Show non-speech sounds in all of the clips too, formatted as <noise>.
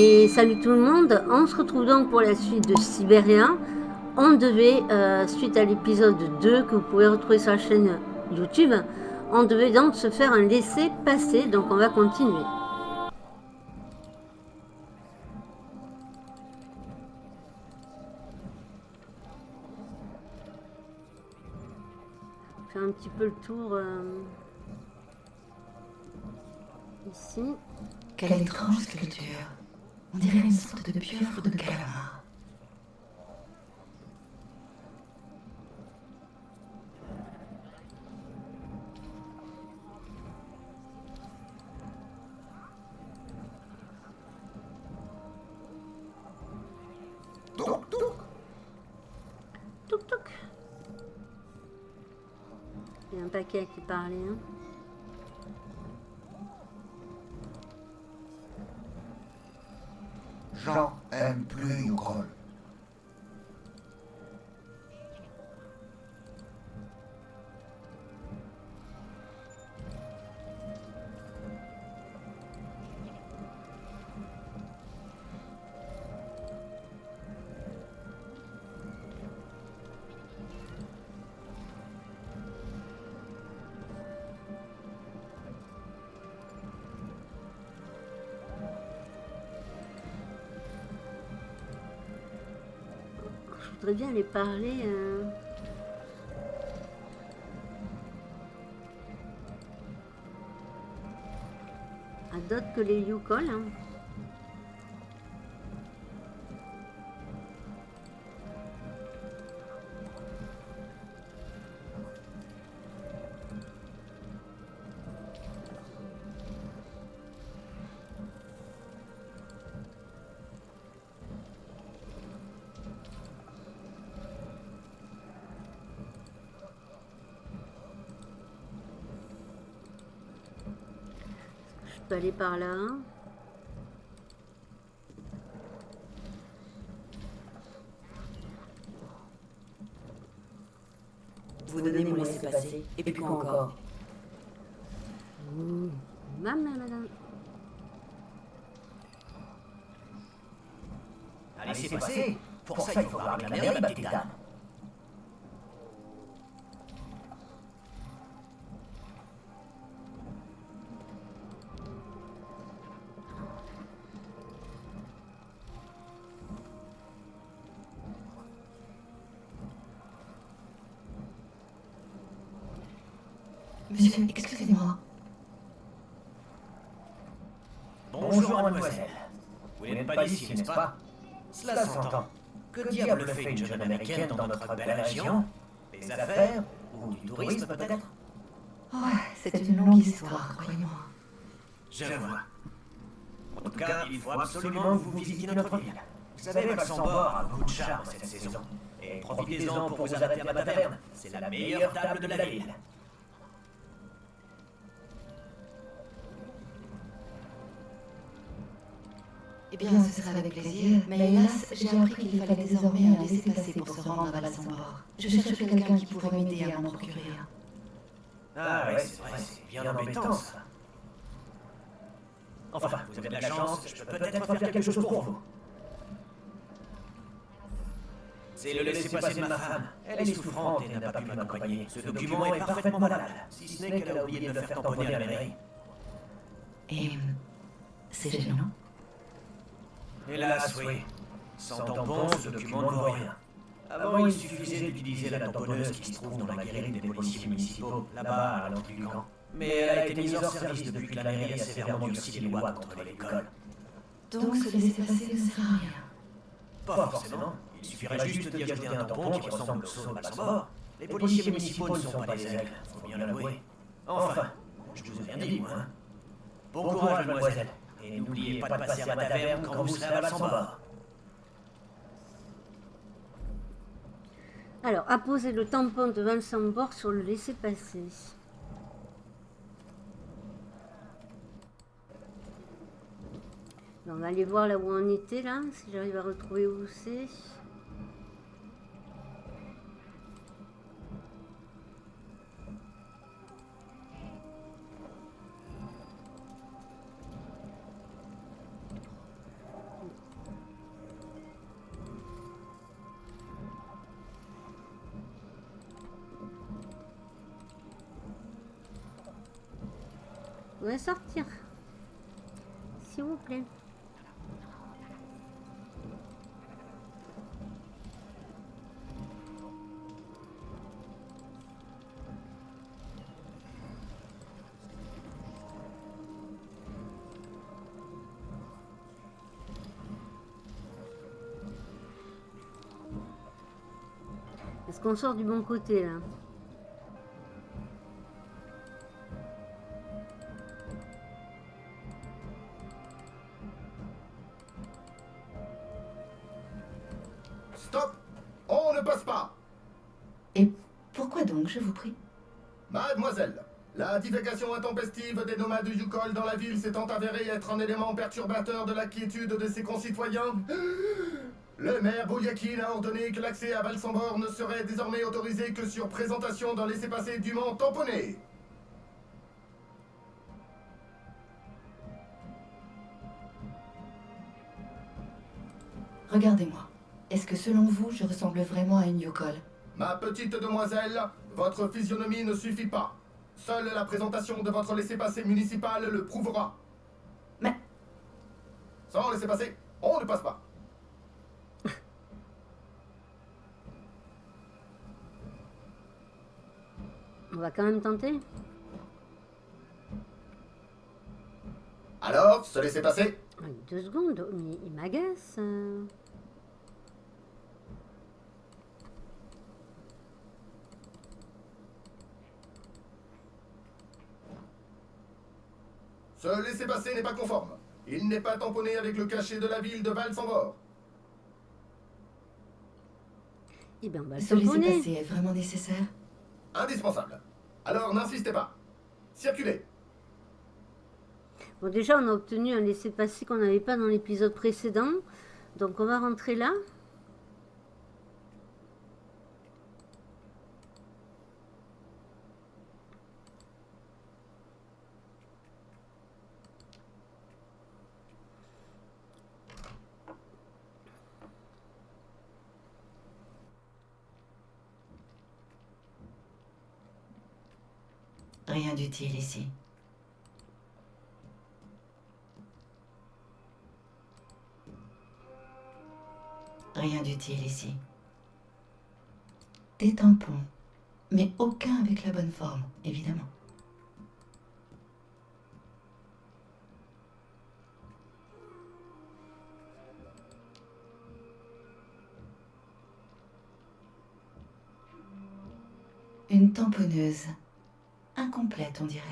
Et salut tout le monde, on se retrouve donc pour la suite de Sibérien. On devait, euh, suite à l'épisode 2 que vous pouvez retrouver sur la chaîne YouTube, on devait donc se faire un laisser-passer, donc on va continuer. Faire un petit peu le tour euh, ici. Quelle étrange sculpture. On dirait une sorte de pieuvre de calamar. Il y a un paquet qui parlait. Hein. Jean aime plus Yukol. Je bien les parler. euh, À d'autres que les Yukol. Hein. Je peux aller par là. Vous donnez mon laissez-passer, et puis quoi encore? Maman, madame. Allez, c'est passé. Monsieur, excusez-moi. Bonjour, mademoiselle. Vous n'êtes pas d'ici, n'est-ce pas Cela s'entend. Que diable fait une jeune américaine dans notre belle région? Des affaires Ou du tourisme, peut-être? Ouais, c'est une longue histoire, croyez-moi. Je vois. En tout cas, il faut absolument que vous visitiez notre ville. Vous savez, Luxembourg a beaucoup de charme cette saison. Et profitez-en pour vous arrêter à ma taverne. C'est la meilleure table de la ville. Bien, ce sera avec plaisir, mais hélas, j'ai appris qu'il fallait désormais un laisser-passer pour se rendre à Valsambor. Je cherche quelqu'un qui pourrait m'aider à m'en procurer un. Ah ouais, c'est vrai, c'est bien embêtant ça. Enfin, vous avez de la chance, je peux peut-être faire quelque chose pour vous. C'est le laisser-passer de ma femme. Elle est souffrante et n'a pas pu m'accompagner. Ce document est parfaitement valable, si ce n'est qu'elle a oublié de le faire tamponner à la mairie. Et... c'est gênant Hélas, oui. Sans tampon, ce document ne vaut rien. Avant, il suffisait d'utiliser la tamponneuse qui se trouve dans la guérite des policiers municipaux, là-bas, à l'entrée du camp. Mais elle a été mise hors service depuis que la mairie a sévèrement durci les lois contre l'école. Donc ce laisser-passer ne sert à rien. Pas forcément. Il suffirait juste d'y ajouter un tampon qui ressemble au sceau de Balsambor. Les policiers municipaux ne sont pas des aigles, faut bien l'avouer. Enfin, je vous ai rien dit, moi. hein. Bon courage, mademoiselle. Et n'oubliez pas de passer à ma taverne quand vous serez à Balsambor. Alors, apposer le tampon de Vincent Bord sur le laisser-passer. On va aller voir là où on était là, si j'arrive à retrouver où c'est. Sortir. S'il vous plaît. Est-ce qu'on sort du bon côté là? La divagation intempestive des nomades Yukol dans la ville s'étant avérée être un élément perturbateur de la quiétude de ses concitoyens, le maire Bouliakin a ordonné que l'accès à Valsambor ne serait désormais autorisé que sur présentation d'un laissez-passer dûment tamponné. Regardez-moi. Est-ce que selon vous, je ressemble vraiment à une Yukol Ma petite demoiselle, votre physionomie ne suffit pas. Seule la présentation de votre laissez-passer municipal le prouvera. Mais Sans laissez-passer, on ne passe pas. <laughs> On va quand même tenter. Alors, se laisser passer Deux secondes, mais il m'agace. Ce laissez-passer n'est pas conforme. Il n'est pas tamponné avec le cachet de la ville de Valsambor. Eh bien, on va le ce laissez-passer est vraiment nécessaire? Indispensable. Alors n'insistez pas. Circulez. Bon, déjà, on a obtenu un laissez-passer qu'on n'avait pas dans l'épisode précédent. Donc, on va rentrer là. Rien d'utile ici. Rien d'utile ici. Des tampons, mais aucun avec la bonne forme, évidemment. Une tamponneuse. Incomplète, on dirait.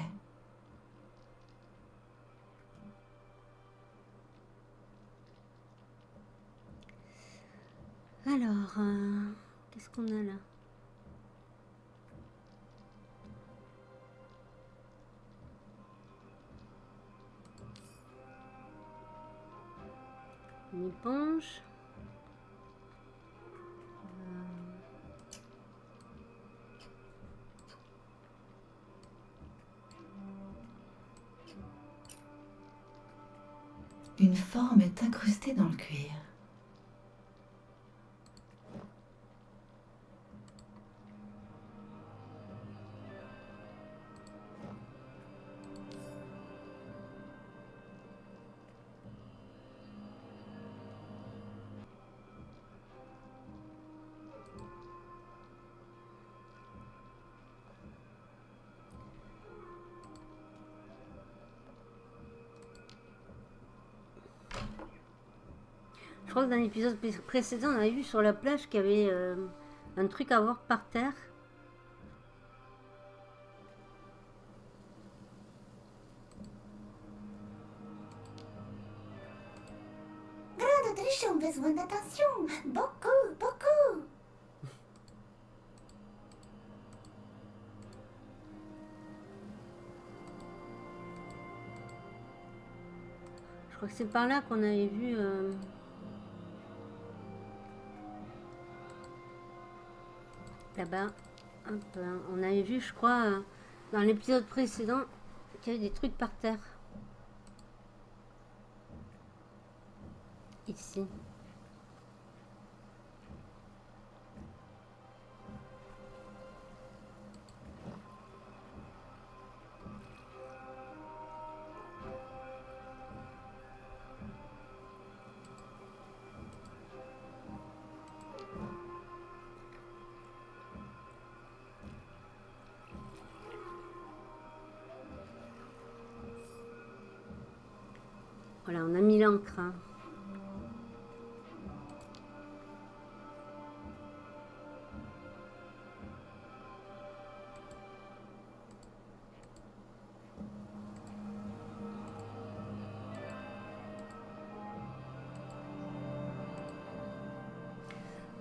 Alors, euh, qu'est-ce qu'on a là? Une éponge. Forme est incrustée dans le cuir. Dans l'épisode pré- précédent, on avait vu sur la plage qu'il y avait euh, un truc à voir par terre. Grandes triches ont besoin d'attention. Beaucoup, beaucoup. Je crois que c'est par là qu'on avait vu. euh, Là-bas. On avait vu, je crois, euh, dans l'épisode précédent, qu'il y avait des trucs par terre. Ici. Voilà, on a mis l'encre. hein.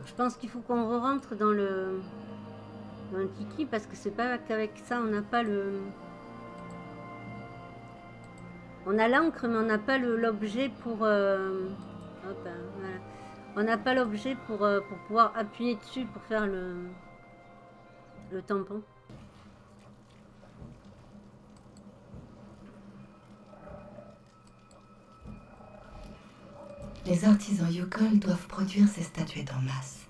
Je pense qu'il faut qu'on re-rentre dans le dans le tiki parce que c'est pas qu'avec ça on n'a pas le on a l'encre mais on n'a pas l'objet pour euh, hein, on n'a pas l'objet pour, euh, pour pouvoir appuyer dessus pour faire le le tampon Les artisans Yukol doivent produire ces statuettes en masse.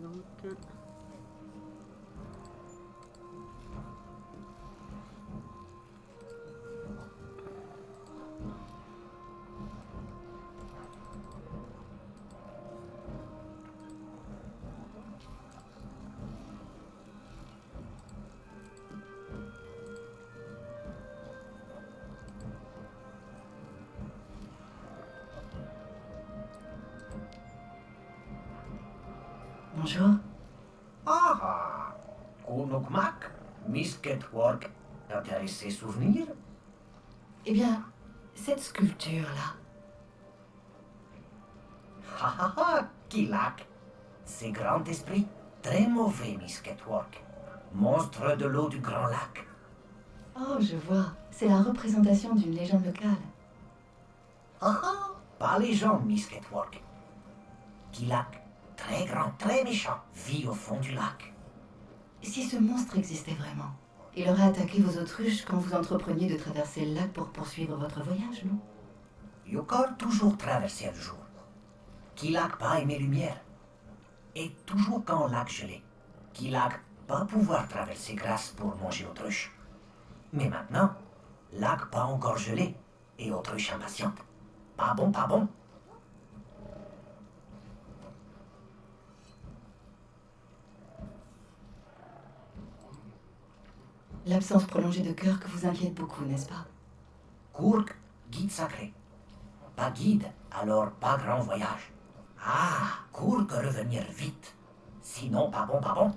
Donc Bonjour. Ah Kunukmak, Misketwork, intéressé souvenir Eh bien, cette sculpture-là, <laughs> Ha ha ha, Kilak. C'est grand esprit, très mauvais Misketwork. Monstre de l'eau du Grand Lac. oh, je vois, c'est la représentation d'une légende locale. Ah ah, pas les gens, Misketwork. Kilak, très grand, très méchant, vit au fond du lac. Si ce monstre existait vraiment, il aurait attaqué vos autruches quand vous entrepreniez de traverser le lac pour poursuivre votre voyage, non? Yukol toujours traversé le jour. Kilak pas aimé lumière. Et toujours quand lac gelé. Kilak pas pouvoir traverser grâce pour manger autruche. Mais maintenant, lac pas encore gelé et autruche impatiente. Pas bon, pas bon. L'absence prolongée de cœur que vous inquiète beaucoup, n'est-ce pas? Kourk, guide sacré. Pas guide, alors pas grand voyage. Ah, Kourk revenir vite. Sinon, pas bon, pas bon.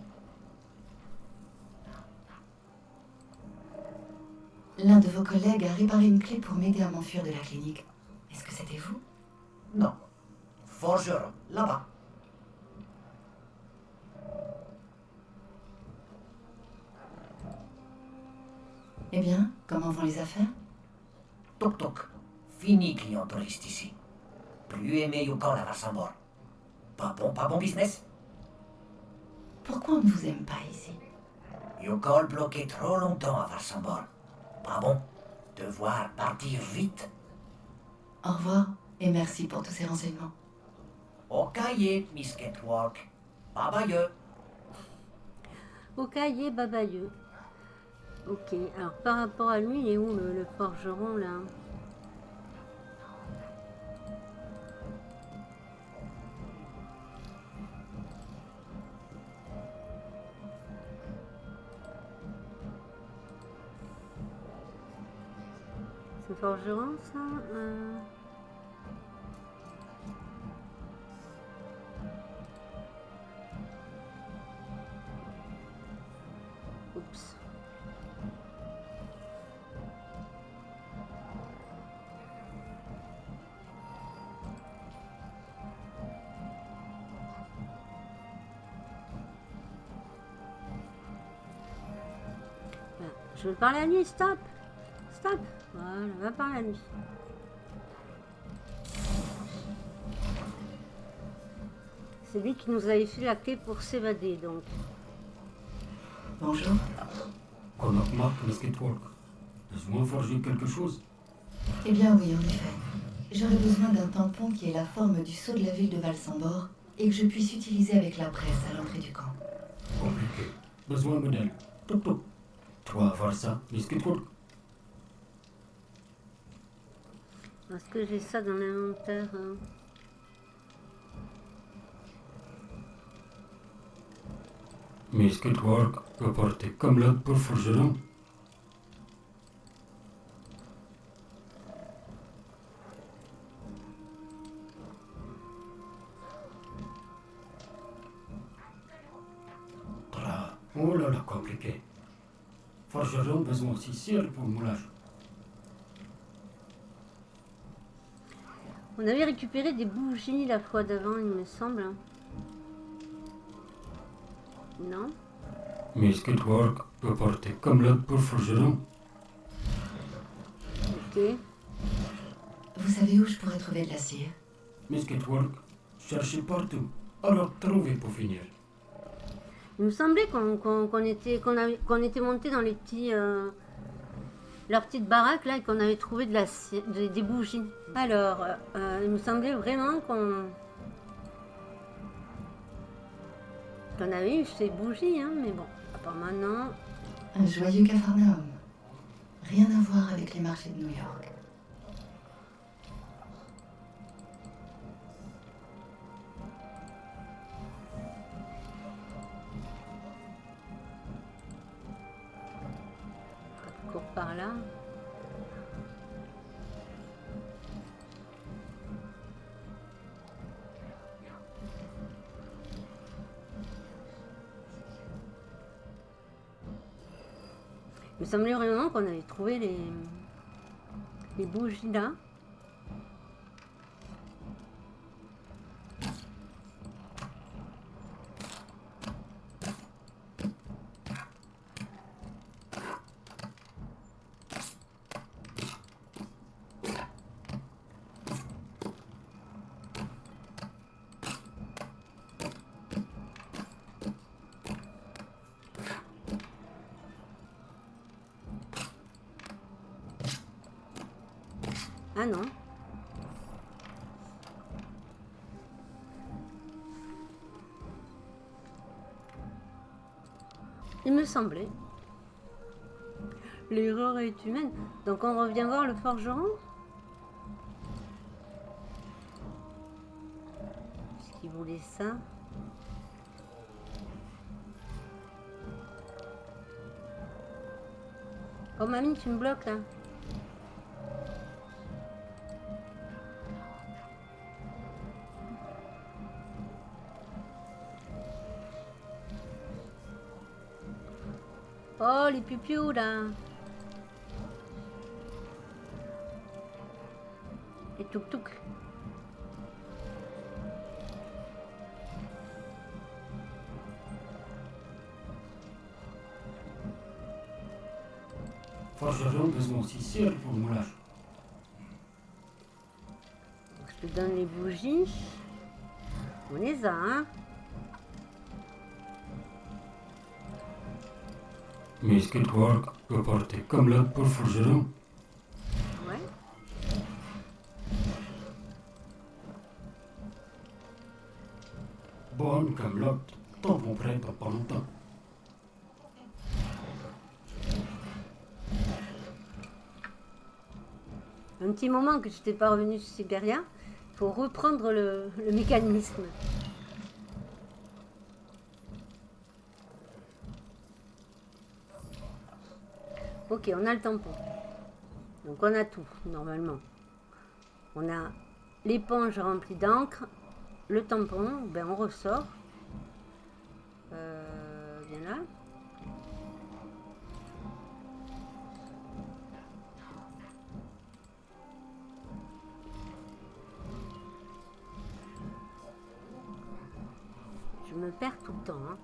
L'un de vos collègues a réparé une clé pour m'aider à m'enfuir de la clinique. Est-ce que c'était vous? Non. Forgeron, là-bas. Eh bien, comment vont les affaires? Toc toc. Fini client touriste ici. Plus aimé Yukon à Varsambor. Pas bon, pas bon business. Pourquoi on ne vous aime pas ici? Yukon bloqué trop longtemps à Varsambor. Pas bon. Devoir partir vite. Au revoir et merci pour tous ces renseignements. Au cahier, Miss Catwalk. Babayeux. au cahier babayeux ok alors par rapport à lui il est où le, forgeron là C'est forgeron ça Euh, Je veux parler à lui, stop Stop Voilà, va parler à lui. C'est lui qui nous avait fait la clé pour s'évader, donc. Bonjour. Konokmak Misketwork. Besoin de forger quelque chose Eh bien oui, en effet. J'aurais besoin d'un tampon qui ait la forme du sceau de la ville de Valsambor et que je puisse utiliser avec la presse à l'entrée du camp. Compliqué. Besoin de modèle. Toc toc. Toi, voir ça, biscuit work. Est-ce que j'ai ça dans l'inventaire hein? Biscuit work peut porter comme l'autre pour forgeron. Oh là là, compliqué. Forgeron besoin aussi cire pour moulage. On avait récupéré des bougies la fois d'avant, il me semble. Non? Biscuit work peut porter comme l'autre pour forgeron. Ok. Vous savez où je pourrais trouver de la cire Biscuit work, cherchez partout. Alors trouvez pour finir. Il me semblait qu'on était, qu'on était monté dans les petits, euh, leur petite baraque là et qu'on avait trouvé des bougies. Alors, euh, il me semblait vraiment qu'on qu'on avait eu ces bougies, hein, mais bon, apparemment non. Un joyeux capharnaüm. Rien à voir avec les marchés de New York. Me semblait vraiment qu'on avait trouvé les, les bougies là. Ah non. Il me semblait. L'erreur est humaine. Donc on revient voir le forgeron Puisqu'il voulait ça? Oh mamie, tu me bloques là. Pupious là. Les tuk-tuk. Forgeron besoin aussi cire pour moulage. Je te donne les bougies. On les a, hein. Biscuit work peut porter comme l'autre pour forgeron. Ouais. Bonne comme l'autre. Tampon prêt dans pas longtemps. Un petit moment que je n'étais pas revenu sur Siberia. Il faut reprendre le, le mécanisme. On a le tampon. Donc on a tout, normalement. On a l'éponge remplie d'encre, le tampon, ben on ressort. Euh, viens là. Je me perds tout le temps. hein.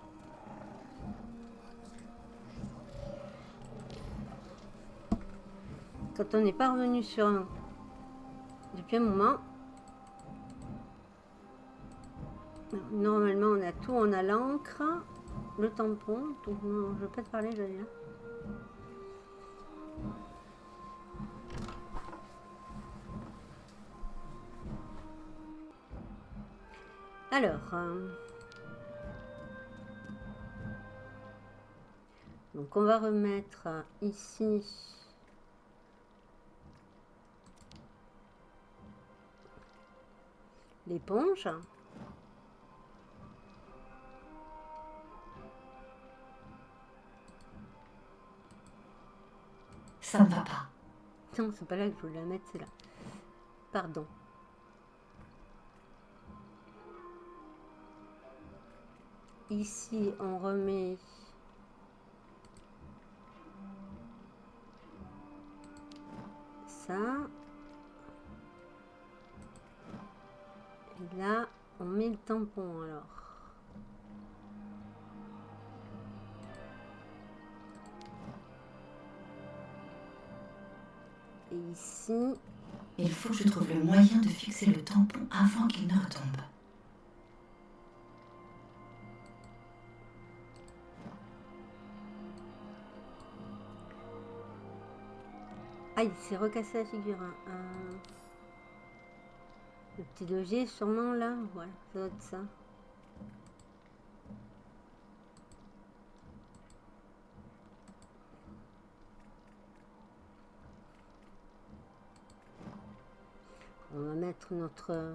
on n'est pas revenu sur un... Depuis un moment. Normalement, on a tout. On a l'encre, le tampon. Donc, je vais pas te parler, là. Alors... Euh, donc on va remettre ici L'éponge. Ça ne va pas. Non, c'est pas là que je voulais la mettre, c'est là. Pardon. Ici, on remet ça. Là, on met le tampon alors. Et ici, Il faut que je trouve le moyen de fixer le tampon avant qu'il ne retombe. Ah, il s'est recassé la figure. hein. Euh, Le petit dossier, sûrement là. Voilà, ça être ça. On va mettre notre... euh.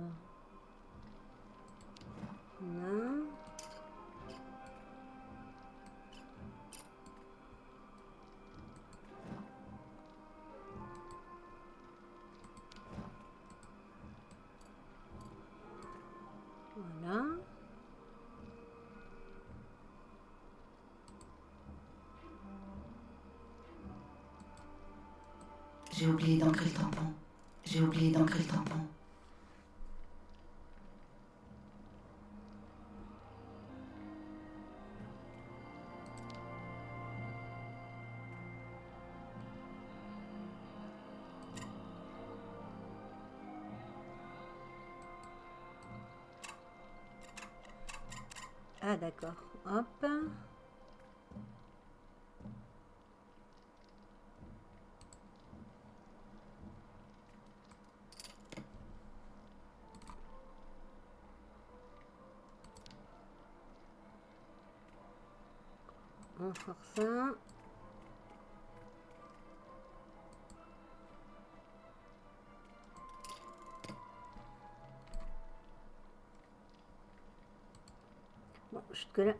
Ah d'accord. Hop.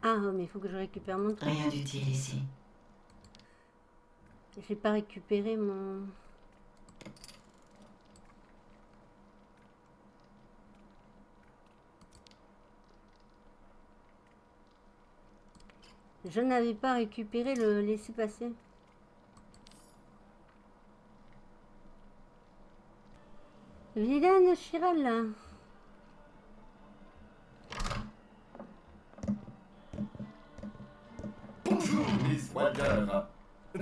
Ah, mais il faut que je récupère mon truc. Rien d'utile ici. J'ai pas récupéré mon. Je n'avais pas récupéré le laisser-passer. Vilaine Chiral.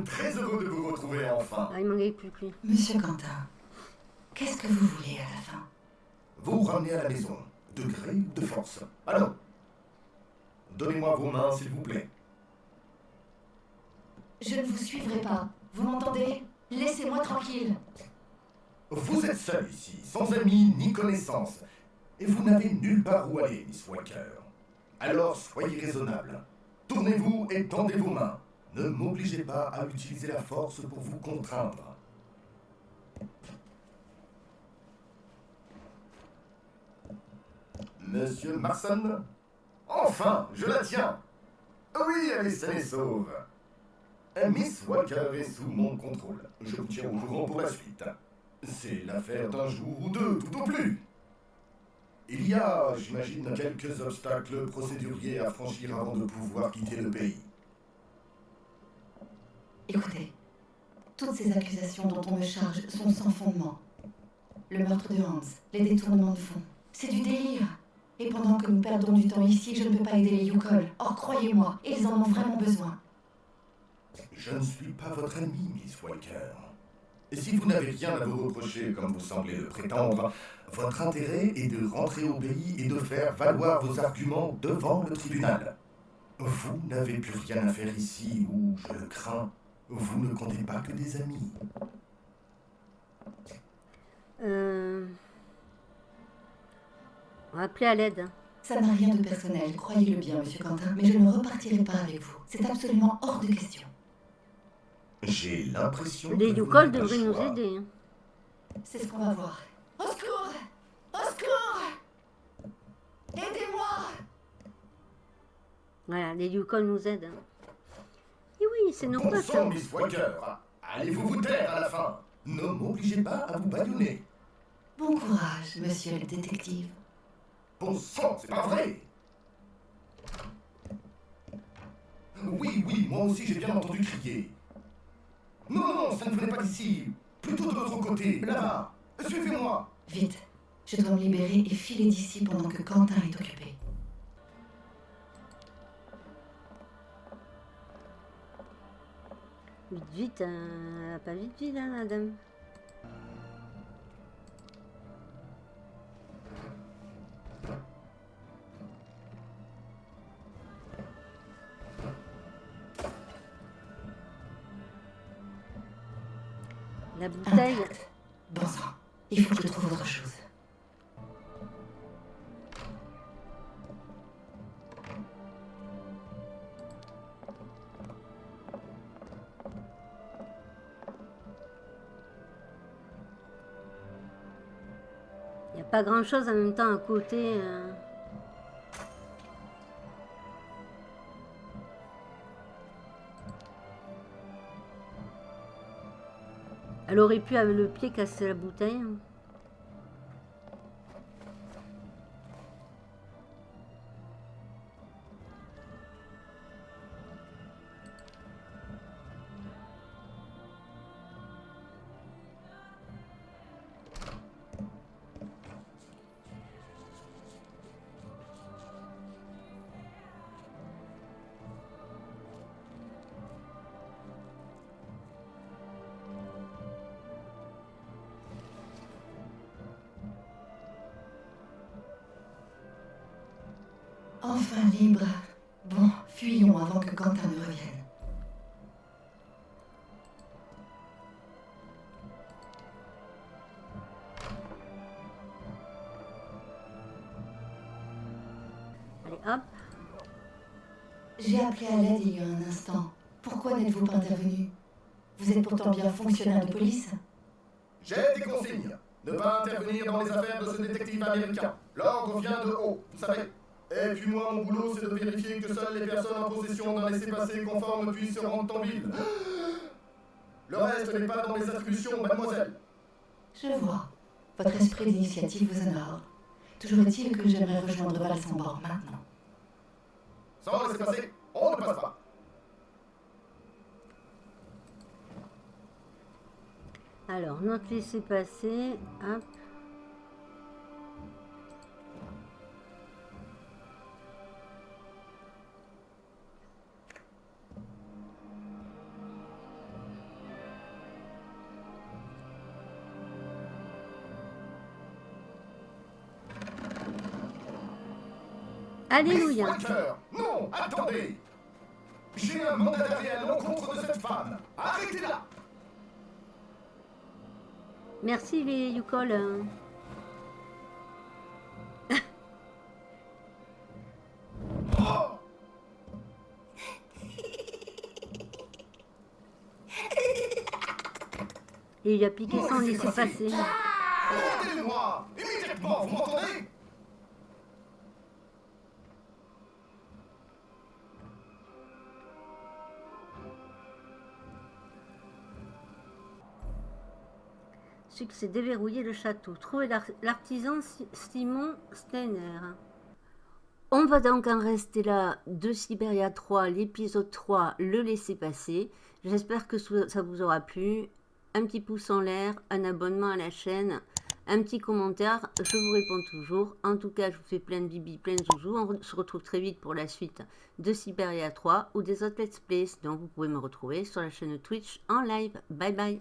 Très heureux de vous retrouver enfin. Ah, il manquait plus que lui. Monsieur Quentin, qu'est-ce que vous voulez à la fin? Vous ramenez à la maison, de gré ou de force? Allons. Donnez-moi vos mains, s'il vous plaît. Je ne vous suivrai pas. Vous m'entendez? Laissez-moi tranquille. Vous êtes seul ici, sans amis ni connaissances. Et vous n'avez nulle part où aller, Miss Walker. Alors soyez raisonnable. Tournez-vous et tendez vos mains. Ne m'obligez pas à utiliser la force pour vous contraindre. Monsieur Marson Enfin, je la tiens Oui, elle est saine et sauve. Euh, Miss Walker est sous mon contrôle. Je vous tiens au courant pour la suite. C'est l'affaire d'un jour ou deux, tout au plus. Il y a, j'imagine, quelques obstacles procéduriers à franchir avant de pouvoir quitter le pays. Écoutez, toutes ces accusations dont on me charge sont sans fondement. Le meurtre de Hans, les détournements de fonds, c'est du délire. Et pendant que nous perdons du temps ici, je ne peux pas aider les Yukol. Or, croyez-moi, ils en ont vraiment besoin. Je ne suis pas votre ami, Miss Walker. Et si vous n'avez rien à vous reprocher, comme vous semblez le prétendre, votre intérêt est de rentrer au pays et de faire valoir vos arguments devant le tribunal. Vous n'avez plus rien à faire ici, ou je le crains, vous ne comptez pas que des amis. Euh... On va appeler à l'aide. Ça n'a rien de personnel, croyez-le bien, monsieur Quentin, mais je ne repartirai pas avec vous. C'est absolument hors de question. J'ai l'impression Les que vous Yukol devraient nous aider. hein. C'est ce qu'on va voir. Au secours Au secours Aidez-moi Voilà, les Yukol nous aident. C'est nos Bon potes. sang, hein. Miss Walker Allez-vous vous taire à la fin? Ne m'obligez pas à vous bâillonner. Bon courage, monsieur le détective. Bon sang, c'est pas vrai Oui, oui, moi aussi j'ai bien entendu crier. Non, non, ça ne venait pas d'ici. Plutôt de l'autre côté, là-bas. Suivez-moi. Vite, je dois me libérer et filer d'ici pendant que Quentin est occupé. Vite, vite, euh, pas vite, vite, hein, madame. Grand chose en même temps à côté. euh. Elle aurait pu avec le pied casser la bouteille. Enfin libre. Bon, fuyons avant que Quentin ne revienne. Allez, hop. J'ai appelé à l'aide il y a un instant. Pourquoi n'êtes-vous pas intervenu? Vous êtes pourtant bien fonctionnaire de police. J'ai des consignes. Ne pas intervenir dans les affaires de ce détective américain. L'ordre vient de haut, vous savez. Et puis moi, mon boulot, c'est de vérifier que seules les personnes en possession d'un laissez-passer conforme puissent se rendre en ville. <gasps> Le reste n'est pas dans mes attributions, mademoiselle. Je vois. Votre esprit d'initiative vous honore. Toujours est-il que j'aimerais rejoindre Valsamborg maintenant. Sans laisser-passer, on ne passe pas. Alors, notre laisser passer. Hop. Alléluia. Non, attendez. J'ai un mandat d'arrêt à l'encontre de cette femme. Arrêtez-la. Merci les Yukol. Et <laughs> il a piqué sans laisser passer. passer. Aidez-moi Immédiatement, vous m'entendez? Succès, déverrouiller le château. Trouver l'ar- l'artisan Si- Simon Steiner. On va donc en rester là de Siberia 3, l'épisode 3, le laisser passer. J'espère que ça vous aura plu. Un petit pouce en l'air, un abonnement à la chaîne, un petit commentaire, je vous réponds toujours. En tout cas, je vous fais plein de bibi, plein de zouzous. On se retrouve très vite pour la suite de Siberia 3 ou des autres let's plays. Donc vous pouvez me retrouver sur la chaîne Twitch en live. Bye bye